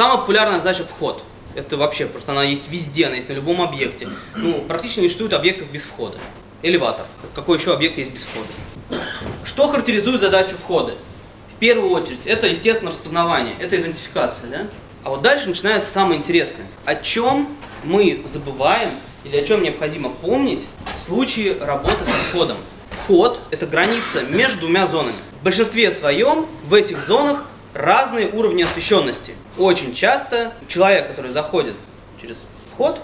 Самая популярная задача вход. Это вообще, просто она есть везде, она есть на любом объекте. Ну, практически не существует объектов без входа. Элеватор. Какой еще объект есть без входа? Что характеризует задачу входа? В первую очередь, это, естественно, распознавание, это идентификация, да? А вот дальше начинается самое интересное. О чем мы забываем или о чем необходимо помнить в случае работы со входом? Вход – это граница между двумя зонами. В большинстве своем в этих зонах разные уровни освещенности. Очень часто человек, который заходит через вход,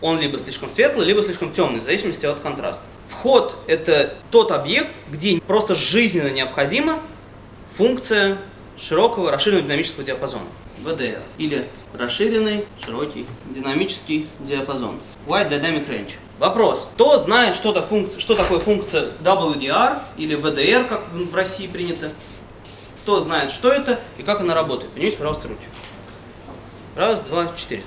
он либо слишком светлый, либо слишком темный, в зависимости от контраста. Вход – это тот объект, где просто жизненно необходима функция широкого расширенного динамического диапазона. VDR или расширенный широкий динамический диапазон. Wide Dynamic Range. Вопрос. Кто знает, что, -то функция, что такое функция WDR или VDR, как в России принято? Кто знает, что это и как она работает? Поднимите, пожалуйста, руки. Раз, два, четыре.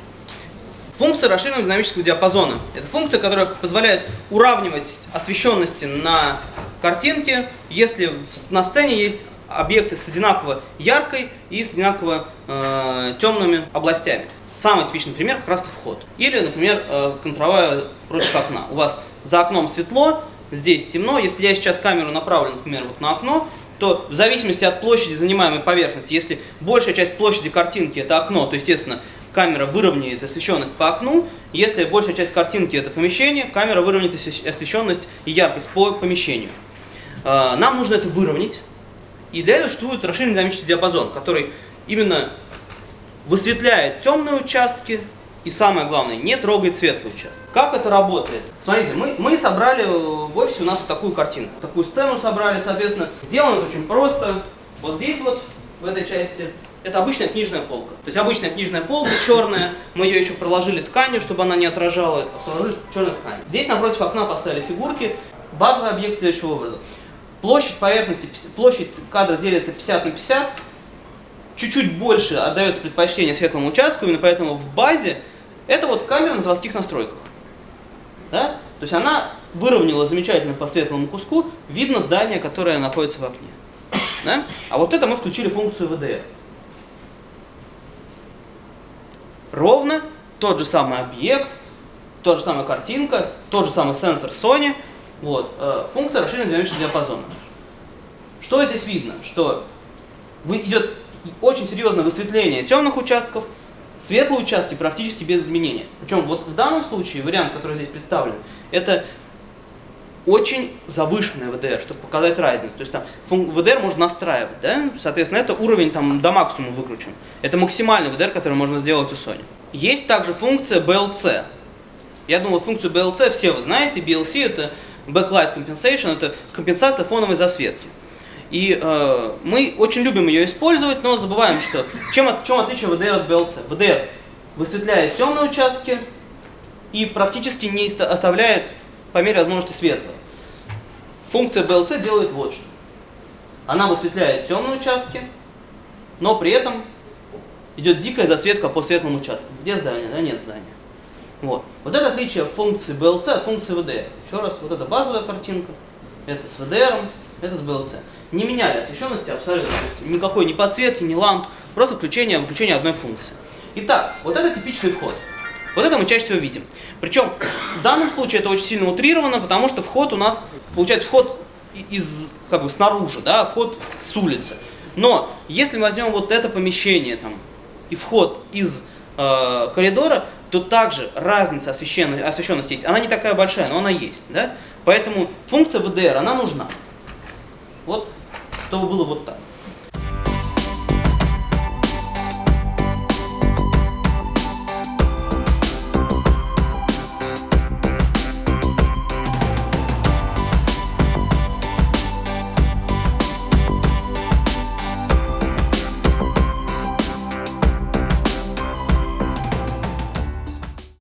Функция расширенного динамического диапазона. Это функция, которая позволяет уравнивать освещенности на картинке, если на сцене есть объекты с одинаково яркой и с одинаково э, темными областями. Самый типичный пример как раз вход. Или, например, э, контровая против окна. У вас за окном светло, здесь темно. Если я сейчас камеру направлю, например, вот на окно, то в зависимости от площади занимаемой поверхности, если большая часть площади картинки это окно, то, естественно, камера выровняет освещенность по окну. Если большая часть картинки это помещение, камера выровняет освещенность и яркость по помещению. Э, нам нужно это выровнять. И для этого существует расширенный динамический диапазон, который именно высветляет темные участки и самое главное, не трогает светлый участок. Как это работает? Смотрите, мы, мы собрали в офисе у нас вот такую картинку, такую сцену собрали, соответственно, сделано это очень просто. Вот здесь вот, в этой части, это обычная книжная полка. То есть обычная книжная полка черная, мы ее еще проложили тканью, чтобы она не отражала, проложили черной тканью. Здесь напротив окна поставили фигурки, базовый объект следующего образа. Площадь поверхности, площадь кадра делится 50 на 50, чуть-чуть больше отдается предпочтение светлому участку, именно поэтому в базе это вот камера на заводских настройках. Да? То есть она выровняла замечательно по светлому куску, видно здание, которое находится в окне. Да? А вот это мы включили функцию VDR. Ровно тот же самый объект, тот же самая картинка, тот же самый сенсор Sony – вот. Э, функция расширенного динамического диапазона. Что здесь видно? Что идет очень серьезное высветление темных участков, светлые участки практически без изменения. Причем вот в данном случае вариант, который здесь представлен, это очень завышенная VDR, чтобы показать разницу. То есть там VDR можно настраивать, да? Соответственно, это уровень там до максимума выкручен. Это максимальный VDR, который можно сделать у Sony. Есть также функция BLC. Я думаю, вот функцию BLC все вы знаете. BLC это backlight compensation – это компенсация фоновой засветки. И э, мы очень любим ее использовать, но забываем, что чем, от, чем отличие VDR от BLC. VDR высветляет темные участки и практически не оставляет по мере возможности светлые. Функция BLC делает вот что. Она высветляет темные участки, но при этом идет дикая засветка по светлым участкам. Где здание? Да нет здания. Вот. вот это отличие функции BLC от функции VDR. Еще раз, вот это базовая картинка, это с VDR, это с BLC. Не меняли освещенности абсолютно, то есть никакой ни подсветки, ни ламп, просто включение, включение одной функции. Итак, вот это типичный вход. Вот это мы чаще всего видим. Причем в данном случае это очень сильно утрировано, потому что вход у нас, получается, вход из, как бы снаружи, да, вход с улицы. Но если мы возьмем вот это помещение там, и вход из э, коридора, то также разница освещенности, освещенности есть. Она не такая большая, но она есть. Да? Поэтому функция VDR, она нужна. Вот, чтобы было вот так.